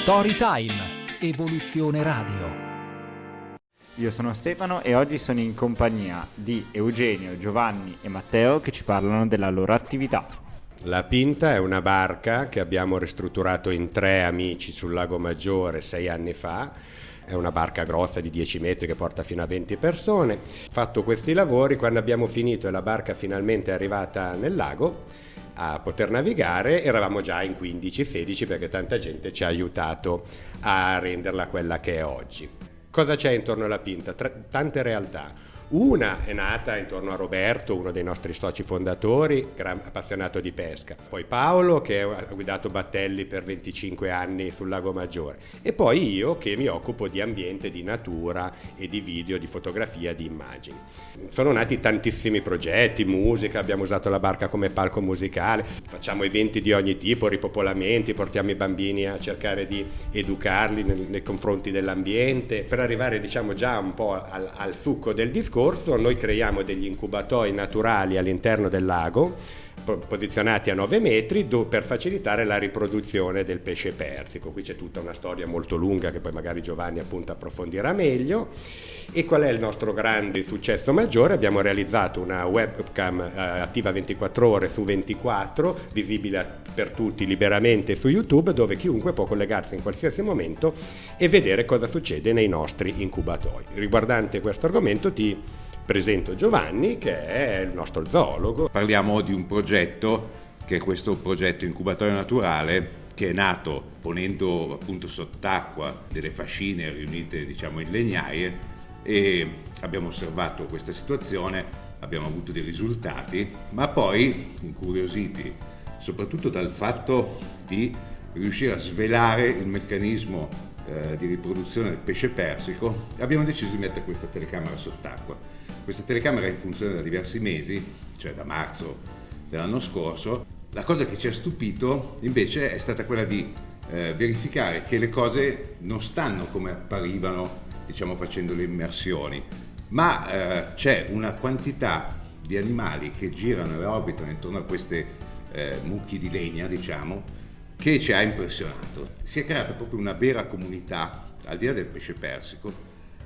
Storytime, Evoluzione Radio. Io sono Stefano e oggi sono in compagnia di Eugenio, Giovanni e Matteo che ci parlano della loro attività. La Pinta è una barca che abbiamo ristrutturato in tre amici sul Lago Maggiore sei anni fa. È una barca grossa di 10 metri che porta fino a 20 persone. Fatto questi lavori, quando abbiamo finito e la barca finalmente è arrivata nel lago, a poter navigare, eravamo già in 15-16 perché tanta gente ci ha aiutato a renderla quella che è oggi. Cosa c'è intorno alla Pinta? Tra- tante realtà. Una è nata intorno a Roberto, uno dei nostri soci fondatori, gran appassionato di pesca. Poi Paolo, che ha guidato battelli per 25 anni sul Lago Maggiore. E poi io, che mi occupo di ambiente, di natura e di video, di fotografia, di immagini. Sono nati tantissimi progetti, musica, abbiamo usato la barca come palco musicale, facciamo eventi di ogni tipo, ripopolamenti, portiamo i bambini a cercare di educarli nei, confronti dell'ambiente. Per arrivare diciamo già un po' al, al succo del discorso, scorso noi creiamo degli incubatori naturali all'interno del lago posizionati a 9 metri per facilitare la riproduzione del pesce persico. Qui c'è tutta una storia molto lunga che poi magari Giovanni appunto approfondirà meglio. E qual è il nostro grande successo maggiore? Abbiamo realizzato una webcam eh, attiva 24 ore su 24, visibile per tutti liberamente su YouTube, dove chiunque può collegarsi in qualsiasi momento e vedere cosa succede nei nostri incubatori. Riguardante questo argomento ti presento Giovanni che è il nostro zoologo. Parliamo di un progetto che è questo progetto incubatorio naturale che è nato ponendo appunto sott'acqua delle fascine riunite diciamo in legnaie e abbiamo osservato questa situazione, abbiamo avuto dei risultati, ma poi incuriositi soprattutto dal fatto di riuscire a svelare il meccanismo eh, di riproduzione del pesce persico, abbiamo deciso di mettere questa telecamera sott'acqua questa telecamera è in funzione da diversi mesi, cioè da marzo dell'anno scorso. La cosa che ci ha stupito invece è stata quella di eh, verificare che le cose non stanno come apparivano, diciamo facendo le immersioni, ma eh, c'è una quantità di animali che girano e orbitano intorno a queste eh, mucchi di legna, diciamo, che ci ha impressionato. Si è creata proprio una vera comunità, al di là del pesce persico,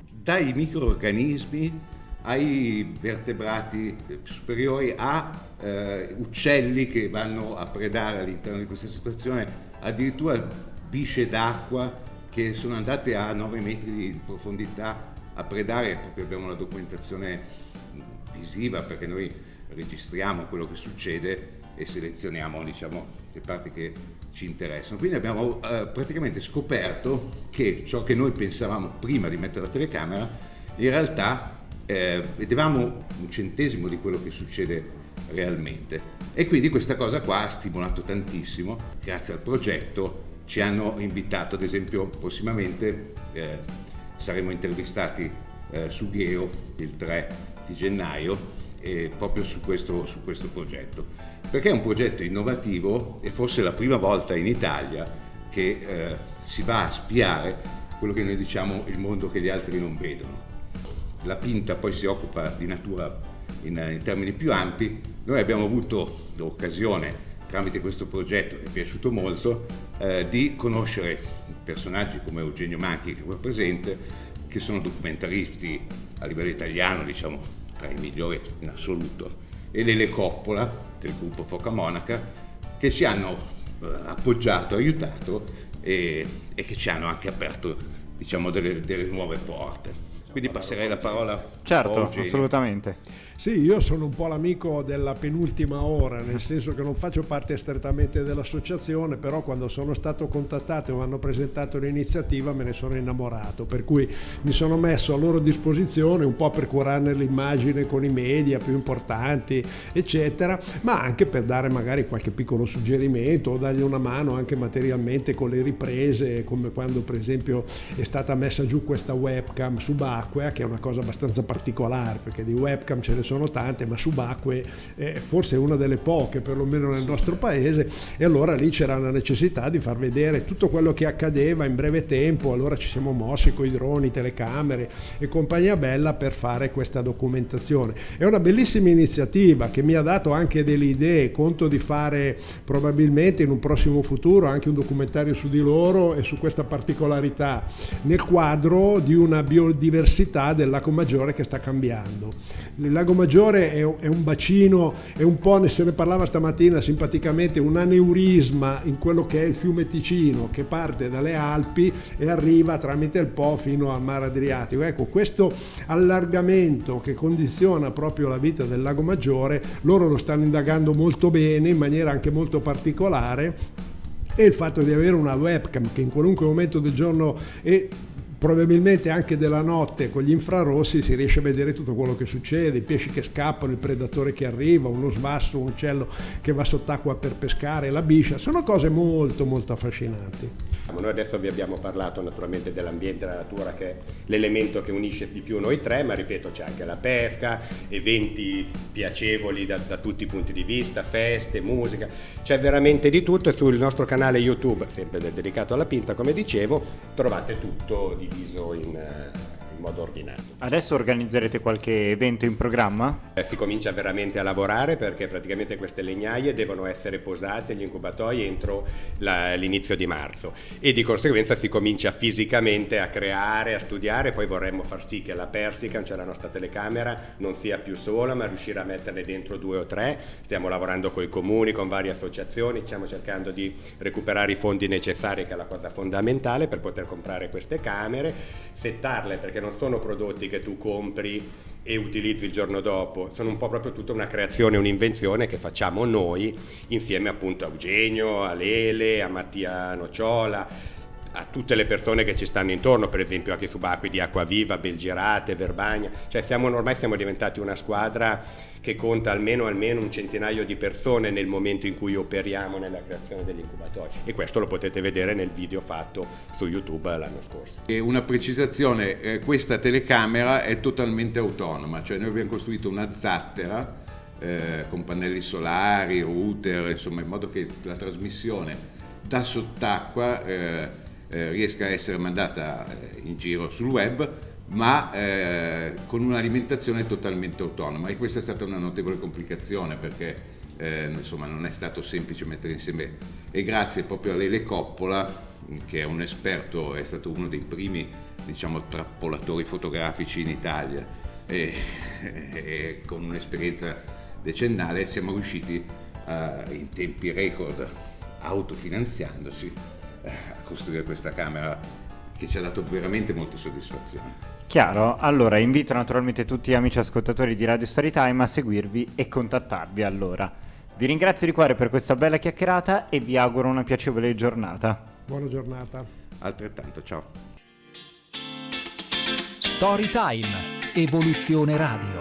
dai microorganismi ai vertebrati superiori, a eh, uccelli che vanno a predare all'interno di questa situazione, addirittura bisce d'acqua che sono andate a 9 metri di profondità a predare, proprio abbiamo una documentazione visiva perché noi registriamo quello che succede e selezioniamo diciamo, le parti che ci interessano. Quindi abbiamo eh, praticamente scoperto che ciò che noi pensavamo prima di mettere la telecamera in realtà eh, vedevamo un centesimo di quello che succede realmente. E quindi questa cosa qua ha stimolato tantissimo, grazie al progetto ci hanno invitato, ad esempio prossimamente eh, saremo intervistati eh, su Gheo il 3 di gennaio eh, proprio su questo, su questo progetto, perché è un progetto innovativo e forse la prima volta in Italia che eh, si va a spiare quello che noi diciamo il mondo che gli altri non vedono. La Pinta poi si occupa di natura in, in termini più ampi, noi abbiamo avuto l'occasione tramite questo progetto che è piaciuto molto eh, di conoscere personaggi come Eugenio Manchi che è qua presente, che sono documentaristi a livello italiano, diciamo tra i migliori in assoluto, e Lele Coppola del gruppo Foca Monaca che ci hanno eh, appoggiato, aiutato e, e, che ci hanno anche aperto diciamo, delle, delle nuove porte. Quindi passerei la parola certo, assolutamente. Sì, io sono un po' l'amico della penultima ora, nel senso che non faccio parte strettamente dell'associazione, però quando sono stato contattato e mi hanno presentato l'iniziativa me ne sono innamorato, per cui mi sono messo a loro disposizione un po' per curarne l'immagine con i media più importanti, eccetera, ma anche per dare magari qualche piccolo suggerimento o dargli una mano anche materialmente con le riprese, come quando per esempio è stata messa giù questa webcam subacquea, che è una cosa abbastanza particolare, perché di webcam ce ne sono tante, ma subacquee è forse una delle poche, perlomeno nel nostro paese, e allora lì c'era la necessità di far vedere tutto quello che accadeva in breve tempo, allora ci siamo mossi con i droni, telecamere e compagnia bella per fare questa documentazione. È una bellissima iniziativa che mi ha dato anche delle idee, conto di fare probabilmente in un prossimo futuro anche un documentario su di loro e su questa particolarità nel quadro di una biodiversità del lago Maggiore che sta cambiando. Il lago Maggiore è un bacino, è un po', se ne parlava stamattina simpaticamente, un aneurisma in quello che è il fiume Ticino che parte dalle Alpi e arriva tramite il Po fino al mare Adriatico. Ecco, questo allargamento che condiziona proprio la vita del lago Maggiore, loro lo stanno indagando molto bene, in maniera anche molto particolare e il fatto di avere una webcam che in qualunque momento del giorno e probabilmente anche della notte con gli infrarossi si riesce a vedere tutto quello che succede, i pesci che scappano, il predatore che arriva, uno sbasso, un uccello che va sott'acqua per pescare, la biscia, sono cose molto molto affascinanti. Noi adesso vi abbiamo parlato naturalmente dell'ambiente e della natura che è l'elemento che unisce di più noi tre, ma ripeto c'è anche la pesca, eventi piacevoli da, da tutti i punti di vista, feste, musica, c'è veramente di tutto e sul nostro canale YouTube, sempre dedicato alla pinta come dicevo, trovate tutto diviso in eh, modo ordinario. Adesso organizzerete qualche evento in programma? Eh, si comincia veramente a lavorare perché praticamente queste legnaie devono essere posate, gli incubatoi, entro la, l'inizio di marzo e di conseguenza si comincia fisicamente a creare, a studiare, poi vorremmo far sì che la Persican, cioè la nostra telecamera, non sia più sola ma riuscire a metterne dentro due o tre. Stiamo lavorando con i comuni, con varie associazioni, stiamo cercando di recuperare i fondi necessari che è la cosa fondamentale per poter comprare queste camere, settarle perché non sono prodotti che tu compri e utilizzi il giorno dopo, sono un po' proprio tutta una creazione, un'invenzione che facciamo noi insieme appunto a Eugenio, a Lele, a Mattia Nocciola, a tutte le persone che ci stanno intorno, per esempio anche subacquei di Acquaviva, Belgirate, Verbagna, cioè siamo, ormai siamo diventati una squadra che conta almeno, almeno un centinaio di persone nel momento in cui operiamo nella creazione degli incubatori e questo lo potete vedere nel video fatto su YouTube l'anno scorso. E una precisazione, eh, questa telecamera è totalmente autonoma, cioè noi abbiamo costruito una zattera eh, con pannelli solari, router, insomma in modo che la trasmissione da sott'acqua eh, eh, riesca a essere mandata eh, in giro sul web ma eh, con un'alimentazione totalmente autonoma. E questa è stata una notevole complicazione perché eh, insomma non è stato semplice mettere insieme. E grazie proprio a Lele Coppola che è un esperto, è stato uno dei primi diciamo trappolatori fotografici in Italia. E, e con un'esperienza decennale siamo riusciti uh, in tempi record autofinanziandoci a costruire questa camera che ci ha dato veramente molte soddisfazioni. Chiaro, allora invito naturalmente tutti gli amici ascoltatori di Radio Storytime a seguirvi e contattarvi allora. Vi ringrazio di cuore per questa bella chiacchierata e vi auguro una piacevole giornata. Buona giornata. Altrettanto, ciao. Storytime, Evoluzione Radio.